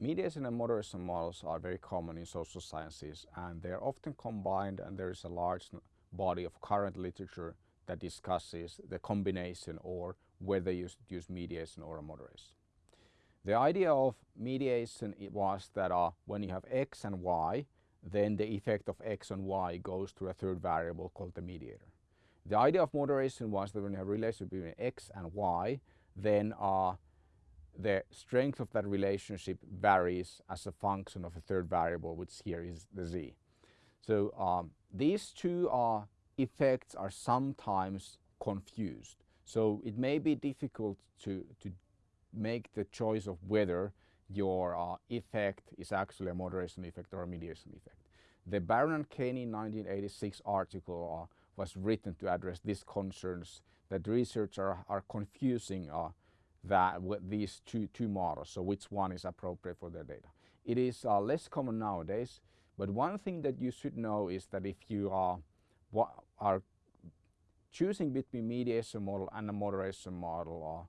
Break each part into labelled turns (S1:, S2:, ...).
S1: Mediation and moderation models are very common in social sciences and they're often combined and there is a large body of current literature that discusses the combination or whether you should use mediation or moderation. The idea of mediation was that uh, when you have x and y, then the effect of x and y goes to a third variable called the mediator. The idea of moderation was that when you have a relationship between x and y, then uh, the strength of that relationship varies as a function of a third variable, which here is the z. So um, these two uh, effects are sometimes confused. So it may be difficult to, to make the choice of whether your uh, effect is actually a moderation effect or a mediation effect. The Baron and Kenny 1986 article uh, was written to address these concerns that researchers are, are confusing uh, that with these two, two models, so which one is appropriate for their data. It is uh, less common nowadays, but one thing that you should know is that if you are, are choosing between mediation model and a moderation model, uh,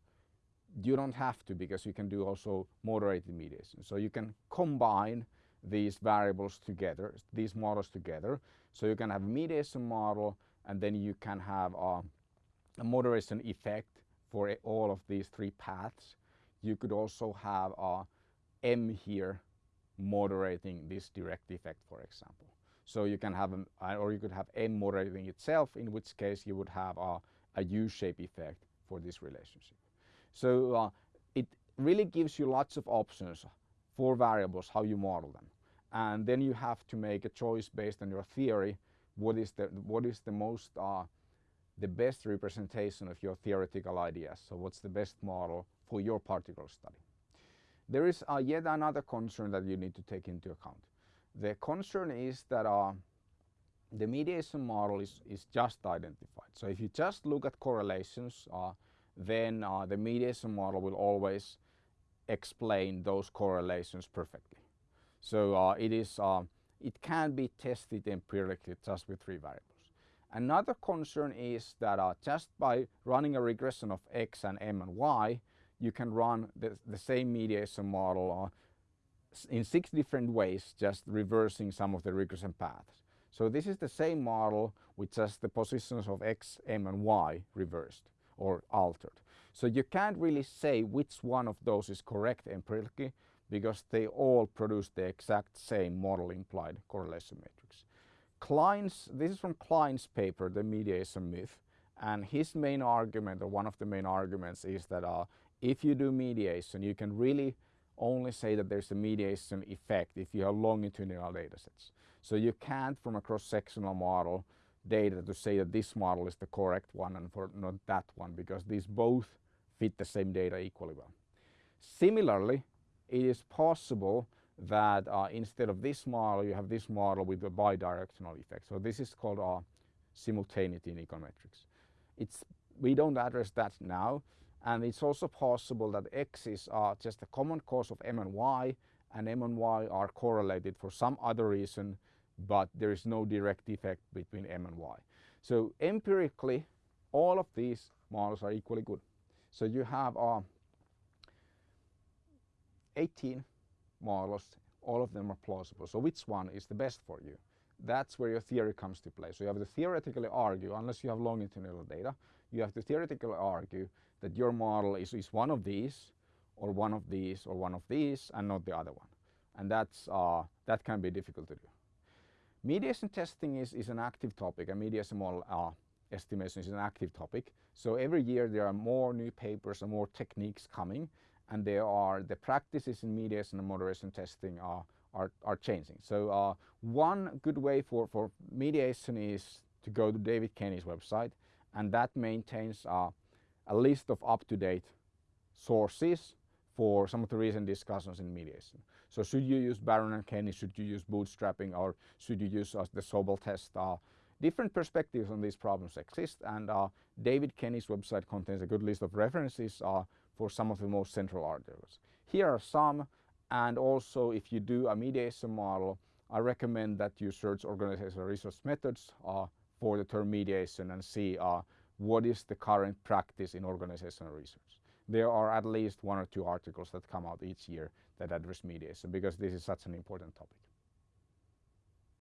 S1: you don't have to because you can do also moderated mediation. So you can combine these variables together, these models together. So you can have mediation model and then you can have a, a moderation effect for all of these three paths. You could also have a M here moderating this direct effect, for example. So you can have, a, or you could have M moderating itself, in which case you would have a, a U-shape effect for this relationship. So uh, it really gives you lots of options for variables, how you model them. And then you have to make a choice based on your theory, what is the, what is the most, uh, the best representation of your theoretical ideas. So what's the best model for your particular study. There is uh, yet another concern that you need to take into account. The concern is that uh, the mediation model is, is just identified. So if you just look at correlations, uh, then uh, the mediation model will always explain those correlations perfectly. So uh, it is, uh, it can be tested empirically just with three variables. Another concern is that uh, just by running a regression of x and m and y, you can run the, the same mediation model uh, in six different ways, just reversing some of the regression paths. So this is the same model with just the positions of x, m and y reversed or altered. So you can't really say which one of those is correct empirically because they all produce the exact same model implied correlation matrix. Kline's, this is from Kline's paper, The Mediation Myth, and his main argument, or one of the main arguments, is that uh, if you do mediation, you can really only say that there's a mediation effect if you have longitudinal data sets. So you can't, from a cross-sectional model, data to say that this model is the correct one and for not that one because these both fit the same data equally well. Similarly, it is possible that uh, instead of this model you have this model with a bidirectional effect. So this is called uh, simultaneity in econometrics. It's, we don't address that now and it's also possible that x is uh, just a common cause of m and y and m and y are correlated for some other reason but there is no direct effect between M and Y. So empirically, all of these models are equally good. So you have uh, 18 models, all of them are plausible. So which one is the best for you? That's where your theory comes to play. So you have to theoretically argue, unless you have longitudinal data, you have to theoretically argue that your model is, is one of these, or one of these, or one of these, and not the other one. And that's, uh, that can be difficult to do. Mediation testing is, is an active topic and mediation model uh, estimation is an active topic. So every year there are more new papers and more techniques coming and there are the practices in mediation and moderation testing are, are, are changing. So uh, one good way for, for mediation is to go to David Kenny's website and that maintains uh, a list of up-to-date sources for some of the recent discussions in mediation. So should you use Baron and Kenny, should you use bootstrapping or should you use uh, the Sobel test? Uh, different perspectives on these problems exist and uh, David Kenny's website contains a good list of references uh, for some of the most central articles. Here are some and also if you do a mediation model I recommend that you search organizational research methods uh, for the term mediation and see uh, what is the current practice in organizational research. there are at least one or two articles that come out each year that address mediation because this is such an important topic.